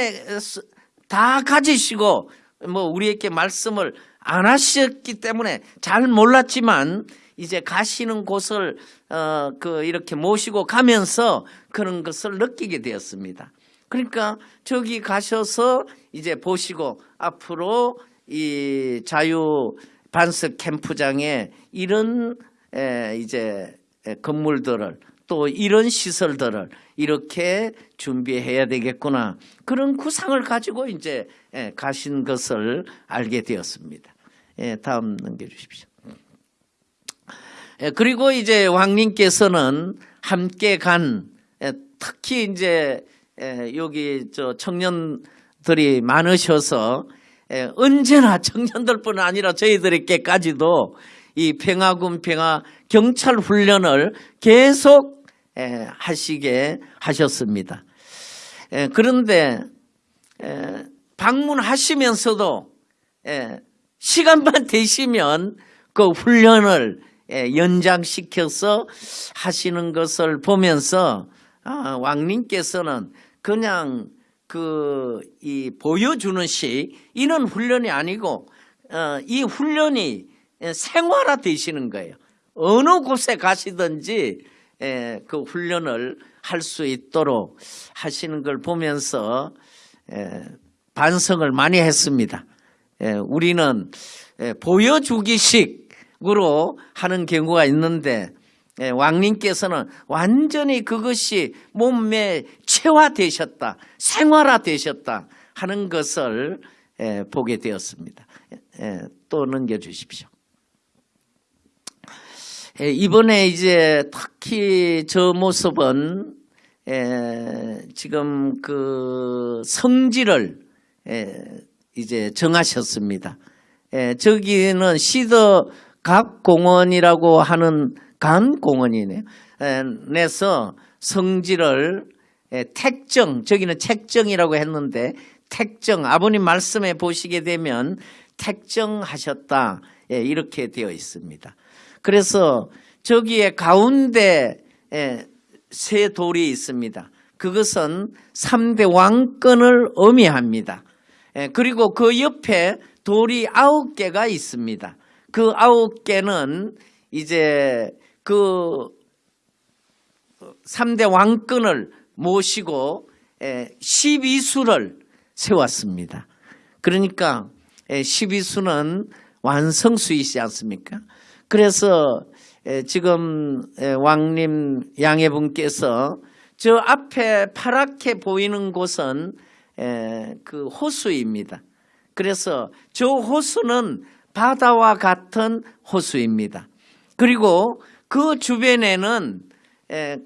다 가지시고 뭐 우리에게 말씀을 안 하셨기 때문에 잘 몰랐지만 이제 가시는 곳을 어 그 이렇게 모시고 가면서 그런 것을 느끼게 되었습니다. 그러니까 저기 가셔서 이제 보시고 앞으로 이 자유 반석 캠프장에 이런 에, 이제 에, 건물들을 또 이런 시설들을 이렇게 준비해야 되겠구나 그런 구상을 가지고 이제 에, 가신 것을 알게 되었습니다. 예, 다음 넘겨주십시오. 예, 그리고 이제 왕님께서는 함께 간 예, 특히 이제 예, 여기 저 청년들이 많으셔서 예, 언제나 청년들뿐 아니라 저희들에게까지도 이 평화군 평화 경찰 훈련을 계속 예, 하시게 하셨습니다. 예, 그런데 예, 방문하시면서도 예, 시간만 되시면 그 훈련을 예, 연장시켜서 하시는 것을 보면서 아, 왕님께서는 그냥 그 이 보여주는 시 이런 훈련이 아니고 어, 이 훈련이 예, 생활화 되시는 거예요. 어느 곳에 가시든지 예, 그 훈련을 할 수 있도록 하시는 걸 보면서 예, 반성을 많이 했습니다. 예, 우리는 예, 보여주기식 으로 하는 경우가 있는데 예, 왕님께서는 완전히 그것이 몸에 체화되셨다, 생활화되셨다 하는 것을 예, 보게 되었습니다. 예, 또 넘겨주십시오. 예, 이번에 이제 특히 저 모습은 예, 지금 그 예, 이제 정하셨습니다. 예, 저기는 시더 각 공원이라고 하는 간 공원이네요. 에, 내서 에, 택정, 저기는 책정이라고 했는데 택정, 아버님 말씀에 보시게 되면 택정하셨다. 예, 이렇게 되어 있습니다. 그래서 저기에 가운데 에, 세 돌이 있습니다. 그것은 3대 왕권을 의미합니다. 예, 그리고 그 옆에 돌이 아홉 개가 있습니다. 그 아홉 개는 이제 그 3대 왕권을 모시고 12수를 세웠습니다. 그러니까 12수는 완성수이지 않습니까? 그래서 지금 왕님 양해분께서 저 앞에 파랗게 보이는 곳은 그 호수입니다. 그래서 저 호수는 바다와 같은 호수입니다. 그리고 그 주변에는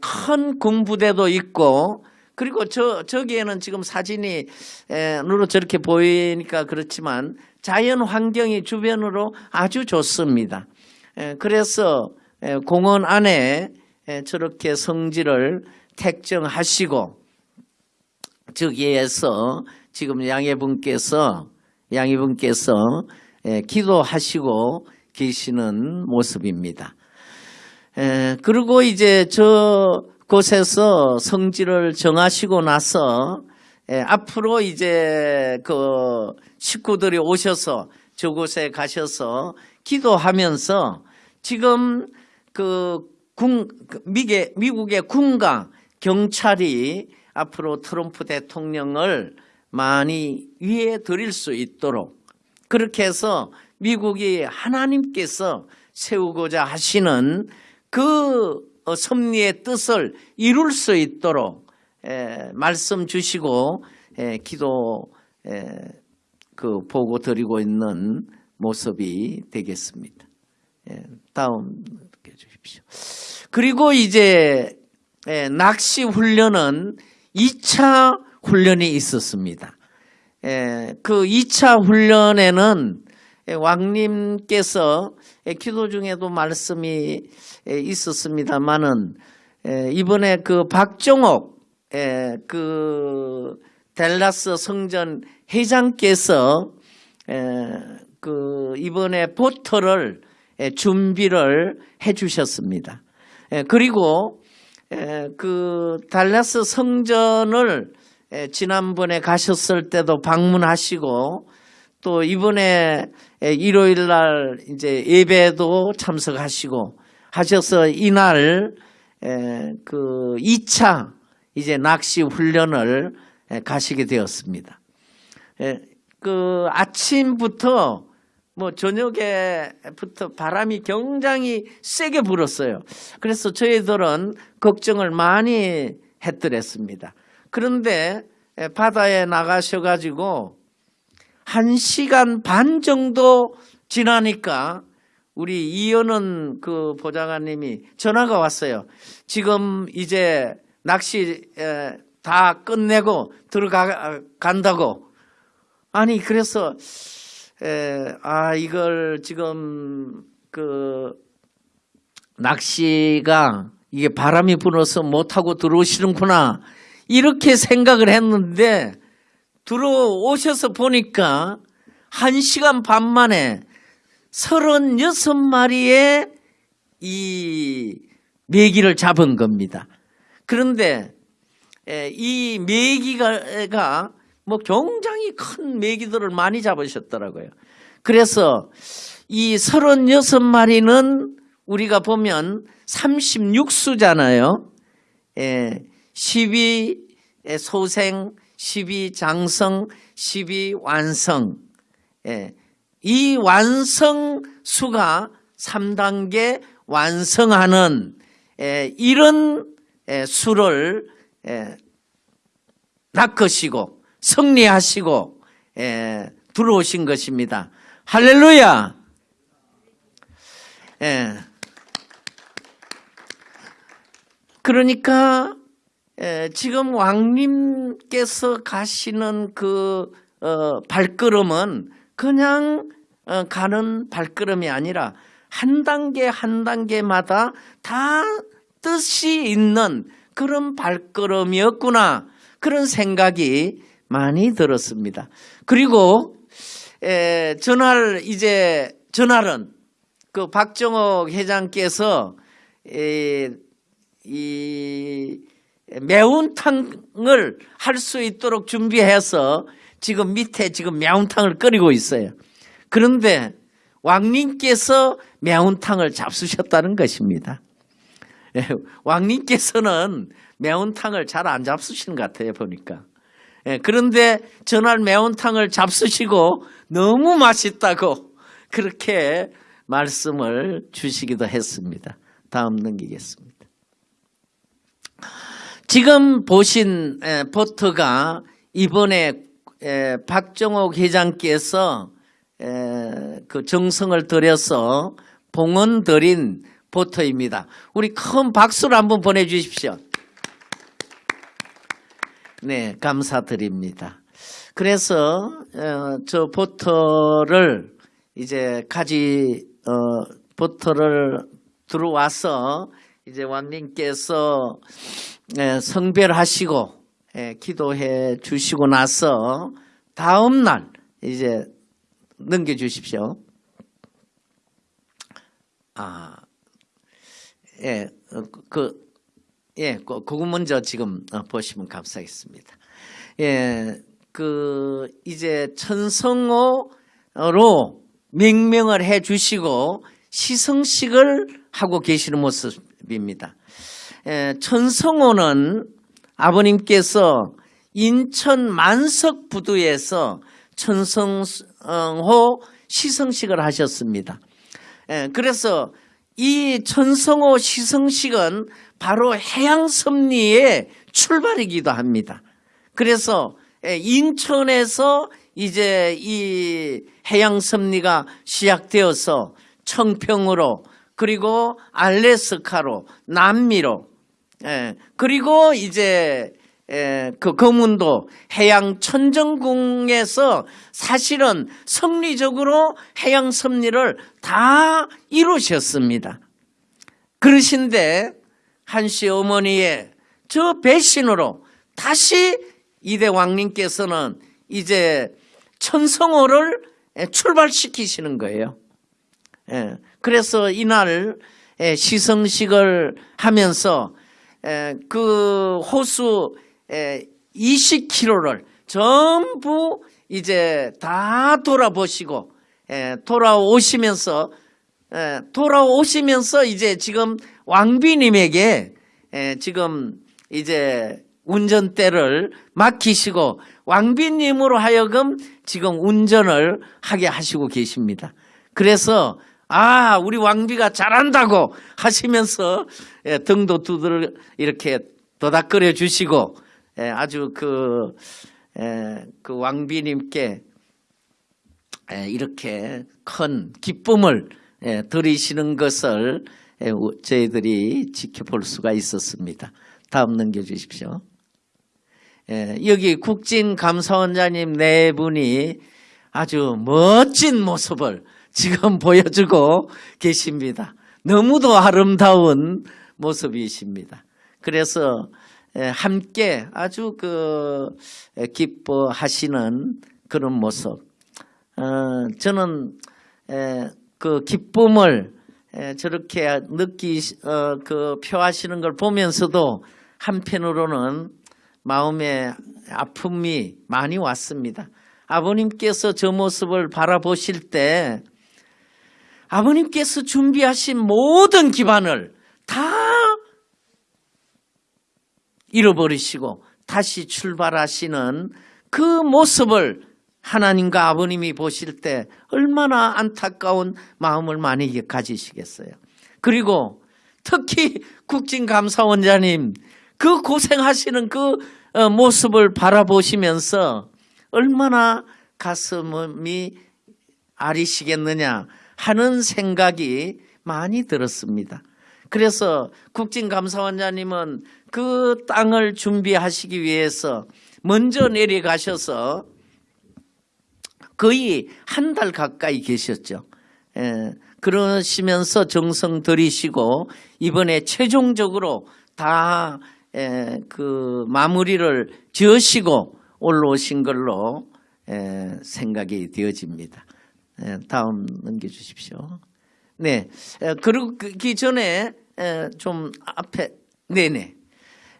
큰 군부대도 있고 그리고 저 저기에는 지금 사진이 눈으로 저렇게 보이니까 그렇지만 자연 환경이 주변으로 아주 좋습니다. 그래서 공원 안에 저렇게 성지를 택정하시고 저기에서 지금 양해분께서 양해분께서 기도하시고 계시는 모습입니다. 에, 그리고 이제 저 곳에서 성지를 정하시고 나서 에, 앞으로 이제 그 식구들이 오셔서 저곳에 가셔서 기도하면서 지금 그 군, 그 미개, 미국의 군과 경찰이 앞으로 트럼프 대통령을 많이 위해 드릴 수 있도록 그렇게 해서 미국이 하나님께서 세우고자 하시는 그 섭리의 뜻을 이룰 수 있도록 말씀 주시고 기도 그 보고 드리고 있는 모습이 되겠습니다. 다음 주십시오. 그리고 이제 낚시 훈련은 2차 훈련이 있었습니다. 그 2차 훈련에는 왕님께서 기도 중에도 말씀이 있었습니다만은 이번에 그 박종옥 그 델라스 성전 회장께서 그 이번에 보트를 준비를 해 주셨습니다. 그리고 그 달라스 성전을 지난번에 가셨을 때도 방문하시고 또 이번에 일요일 날 이제 예배도 참석하시고 하셔서 이날 그 2차 이제 낚시 훈련을 가시게 되었습니다. 그 아침부터 뭐 저녁에부터 바람이 굉장히 세게 불었어요. 그래서 저희들은 걱정을 많이 했더랬습니다. 그런데 바다에 나가셔가지고 한 시간 반 정도 지나니까 우리 이현은 그 보좌관님이 전화가 왔어요. 지금 이제 낚시 에, 다 끝내고 들어가 간다고. 아니 그래서 에, 아 이걸 지금 그 낚시가 이게 바람이 불어서 못하고 들어오시는구나 이렇게 생각을 했는데 들어오셔서 보니까 한 시간 반 만에 36마리의 이 메기를 잡은 겁니다. 그런데 에, 이 메기가 뭐 굉장히 큰 메기들을 많이 잡으셨더라고요. 그래서 이 36마리는 우리가 보면 36수잖아요. 예, 12 소생, 12 장성, 12 완성. 예, 이 완성 수가 3단계 완성하는 에, 이런 에, 수를 에, 낚으시고 승리하시고 에, 들어오신 것입니다. 할렐루야. 예. 그러니까 에, 지금 왕님께서 가시는 그 어, 발걸음은 그냥 어, 가는 발걸음이 아니라 한 단계 한 단계마다 다 뜻이 있는 그런 발걸음이었구나 그런 생각이 많이 들었습니다. 그리고 에, 전날 이제 전날은 그 박정옥 회장께서 에, 이 매운탕을 할 수 있도록 준비해서 지금 밑에 지금 매운탕을 끓이고 있어요. 그런데 왕님께서 매운탕을 잡수셨다는 것입니다. 예, 왕님께서는 매운탕을 잘 안 잡수시는 것 같아요, 보니까. 예, 그런데 전날 매운탕을 잡수시고 너무 맛있다고 그렇게 말씀을 주시기도 했습니다. 다음 넘기겠습니다. 지금 보신 에, 포트가 이번에 에, 박정옥 회장께서 에, 그 정성을 들여서 봉헌 드린 포터입니다. 우리 큰 박수를 한번 보내주십시오. 네, 감사드립니다. 그래서 어, 저 보터를 이제 가지 어, 보터를 들어와서 이제 왕님께서 에, 성별하시고 에, 기도해 주시고 나서 다음 날 이제 넘겨 주십시오. 아, 예, 어, 그, 예, 그, 그거 먼저 지금 어, 보시면 감사하겠습니다. 예, 그, 이제 천성호로 명명을 해 주시고 시성식을 하고 계시는 모습입니다. 예, 천성호는 아버님께서 인천 만석 부두에서 천성호 시성식을 하셨습니다. 예, 그래서 이 천성호 시성식은 바로 해양섭리의 출발이기도 합니다. 그래서 예, 인천에서 이제 이 해양섭리가 시작되어서 청평으로 그리고 알래스카로 남미로 예, 그리고 이제 에, 그 거문도 해양 천정궁에서 사실은 섭리적으로 해양 섭리를 다 이루셨습니다. 그러신데 한시 어머니의 저 배신으로 다시 이대 왕님께서는 이제 천성호를 출발시키시는 거예요. 예, 그래서 이날 에, 시성식을 하면서 에, 그 호수 20km를 전부 이제 다 돌아보시고 에, 돌아오시면서 에, 돌아오시면서 이제 지금 왕비님에게 에, 지금 이제 운전대를 맡기시고 왕비님으로 하여금 지금 운전을 하게 하시고 계십니다. 그래서 아 우리 왕비가 잘한다고 하시면서 예, 등도 두들 이렇게 도닥거려 주시고 예, 아주 그, 예, 그 왕비님께 예, 이렇게 큰 기쁨을 예, 드리시는 것을 저희들이 지켜볼 수가 있었습니다. 다음 넘겨주십시오. 예, 여기 국진 감사원장님 네 분이 아주 멋진 모습을 지금 보여주고 계십니다. 너무도 아름다운 모습이십니다. 그래서 예, 함께 아주 그 예, 기뻐하시는 그런 모습. 어, 저는 에, 그 기쁨을 에, 저렇게 느끼 어, 그 표하시는 걸 보면서도 한편으로는 마음에 아픔이 많이 왔습니다. 아버님께서 저 모습을 바라보실 때 아버님께서 준비하신 모든 기반을 다 잃어버리시고 다시 출발하시는 그 모습을 하나님과 아버님이 보실 때 얼마나 안타까운 마음을 많이 가지시겠어요. 그리고 특히 국진감사원장님 그 고생하시는 그 어, 모습을 바라보시면서 얼마나 가슴이 아리시겠느냐 하는 생각이 많이 들었습니다. 그래서 국진감사원장님은 그 땅을 준비하시기 위해서 먼저 내려가셔서 거의 한 달 가까이 계셨죠. 예, 그러시면서 정성 들이시고 이번에 최종적으로 다 예, 그 마무리를 지으시고 올라오신 걸로 예, 생각이 되어집니다. 예, 다음 넘겨주십시오. 네, 에, 그러고 그 전에 에, 좀 앞에 네네.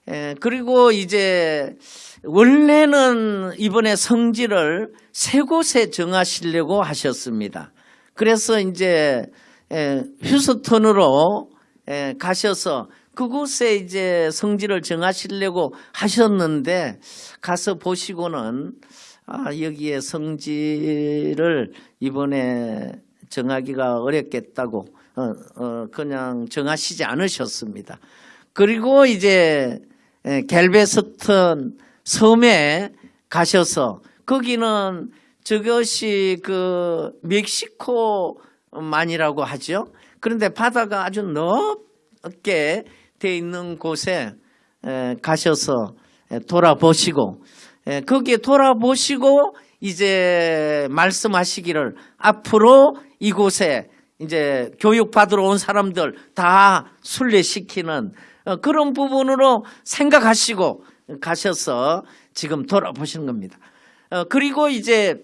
에, 그리고 이제 원래는 이번에 성지를 세 곳에 정하시려고 하셨습니다. 그래서 이제 에, 휴스턴으로 에, 가셔서 그곳에 이제 성지를 정하시려고 하셨는데 가서 보시고는 아, 여기에 성지를 이번에 정하기가 어렵겠다고 어, 어, 그냥 정하시지 않으셨습니다. 그리고 이제 에, 갤베스턴 섬에 가셔서 거기는 저것이 그 멕시코만이라고 하죠. 그런데 바다가 아주 넓게 돼 있는 곳에 에, 가셔서 에, 돌아보시고 에, 거기에 돌아보시고 이제 말씀하시기를 앞으로 이곳에 이제 교육 받으러 온 사람들 다 순례시키는 어, 그런 부분으로 생각하시고 가셔서 지금 돌아보시는 겁니다. 어, 그리고 이제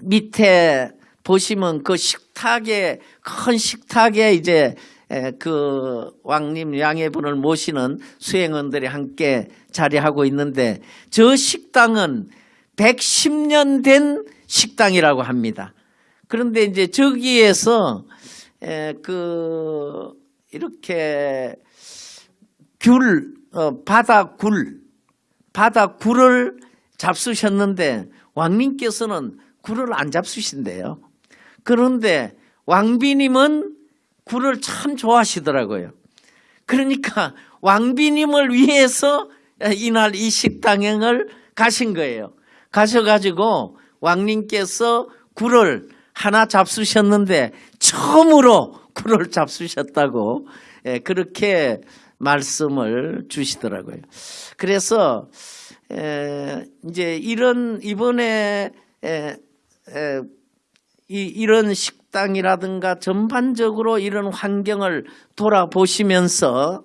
밑에 보시면 그 식탁에 큰 식탁에 이제 에, 그 왕님 양해분을 모시는 수행원들이 함께 자리하고 있는데 저 식당은 110년 된 식당이라고 합니다. 그런데 이제 저기에서 에, 그 이렇게 귤 어, 바다 굴 바다 굴을 잡수셨는데 왕님께서는 굴을 안 잡수신대요. 그런데 왕비님은 굴을 참 좋아하시더라고요. 그러니까 왕비님을 위해서 이날 이 식당행을 가신 거예요. 가셔가지고 왕님께서 굴을 하나 잡수셨는데 처음으로 굴을 잡수셨다고 예, 그렇게 말씀을 주시더라고요. 그래서 에, 이제 이런 이번에 에, 에, 이, 이런 식 당이라든가 전반적으로 이런 환경을 돌아보시면서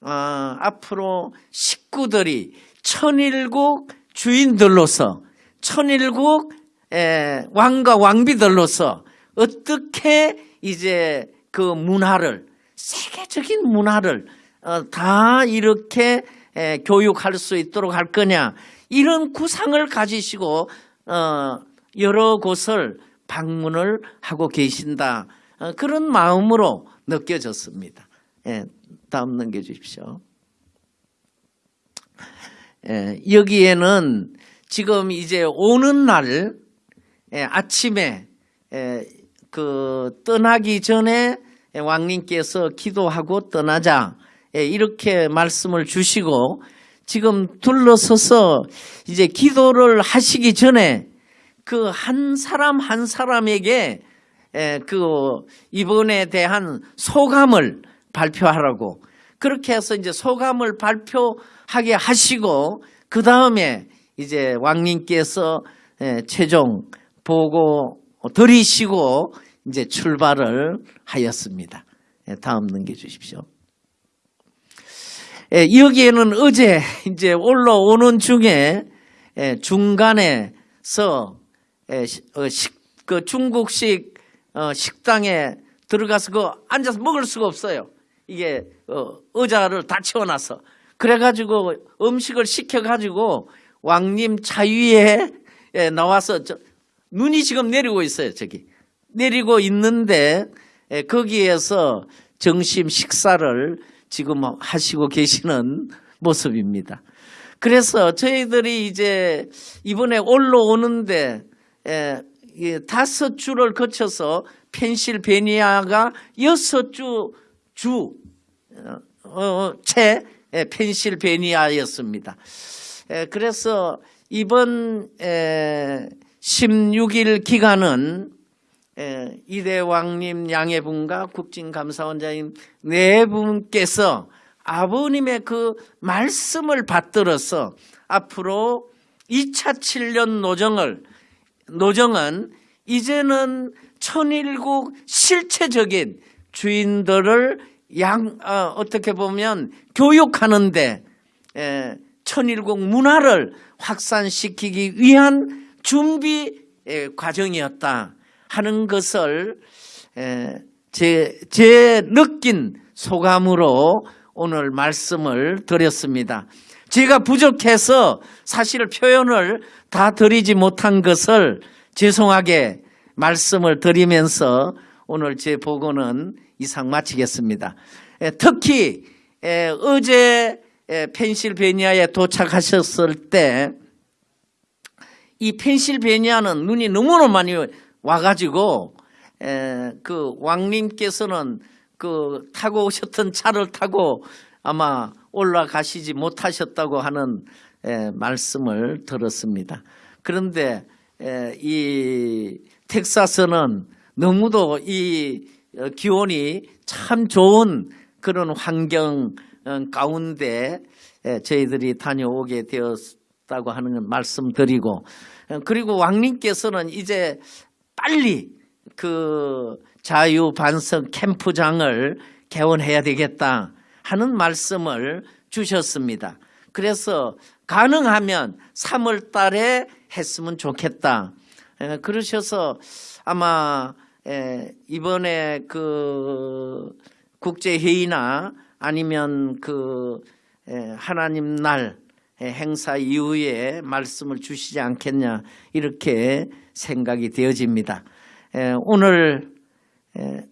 어, 앞으로 식구들이 천일국 주인들로서 천일국 에, 왕과 왕비들로서 어떻게 이제 그 문화를 세계적인 문화를 어, 다 이렇게 에, 교육할 수 있도록 할 거냐 이런 구상을 가지시고 어, 여러 곳을 방문을 하고 계신다 어, 그런 마음으로 느껴졌습니다. 예, 다음 넘겨주십시오. 에, 여기에는 지금 이제 오는 날 에, 아침에 에, 그 떠나기 전에 왕님께서 기도하고 떠나자 에, 이렇게 말씀을 주시고 지금 둘러서서 이제 기도를 하시기 전에 그 한 사람 한 사람에게 에, 그 이번에 대한 소감을 발표하라고 그렇게 해서 이제 소감을 발표하게 하시고 그 다음에 이제 왕님께서 에, 최종 보고 드리시고 이제 출발을 하였습니다. 에, 다음 넘겨주십시오. 에, 여기에는 어제 이제 올라오는 중에 에, 중간에서 그 중국식 어, 식당에 들어가서 그 앉아서 먹을 수가 없어요. 이게 어, 의자를 다 채워놔서 그래가지고 음식을 시켜가지고 왕님 차 위에 에, 나와서 저, 눈이 지금 내리고 있어요. 저기 내리고 있는데 에, 거기에서 점심 식사를 지금 하시고 계시는 모습입니다. 그래서 저희들이 이제 이번에 올라오는데 에, 이 다섯 주를 거쳐서 펜실베니아가 여섯 주 주, 어, 어, 채 에, 펜실베니아였습니다. 에, 그래서 이번 에, 16일 기간은 에, 이대왕님 양해분과 국진감사원장님 네 분께서 아버님의 그 말씀을 받들어서 앞으로 2차 7년 노정을 노정은 이제는 천일국 실체적인 주인들을 양 어, 어떻게 보면 교육하는데 에, 천일국 문화를 확산시키기 위한 준비 에, 과정이었다 하는 것을 에, 제, 제 느낀 소감으로 오늘 말씀을 드렸습니다. 제가 부족해서 사실 표현을 다 드리지 못한 것을 죄송하게 말씀을 드리면서 오늘 제 보고는 이상 마치겠습니다. 에, 특히 에, 어제 에, 펜실베니아에 도착하셨을 때 이 펜실베니아는 눈이 너무나 많이 와가지고 에, 그 왕님께서는 그 타고 오셨던 차를 타고 아마 올라가시지 못하셨다고 하는 에, 말씀을 들었습니다. 그런데 에, 이 텍사스는 너무도 이 어, 기온이 참 좋은 그런 환경 어, 가운데 에, 저희들이 다녀오게 되었다고 하는 말씀드리고 어, 그리고 왕님께서는 이제 빨리 그 자유 반석 캠프장을 개원해야 되겠다 하는 말씀을 주셨습니다. 그래서 가능하면 3월 달에 했으면 좋겠다. 에, 그러셔서 아마 에, 이번에 그 국제 회의나 아니면 그 에, 하나님 날 에, 행사 이후에 말씀을 주시지 않겠냐 이렇게 생각이 되어집니다. 에, 오늘 에,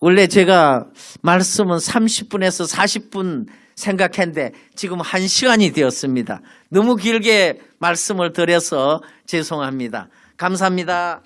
원래 제가 말씀은 30분에서 40분 생각했는데 지금 1시간이 되었습니다. 너무 길게 말씀을 드려서 죄송합니다. 감사합니다.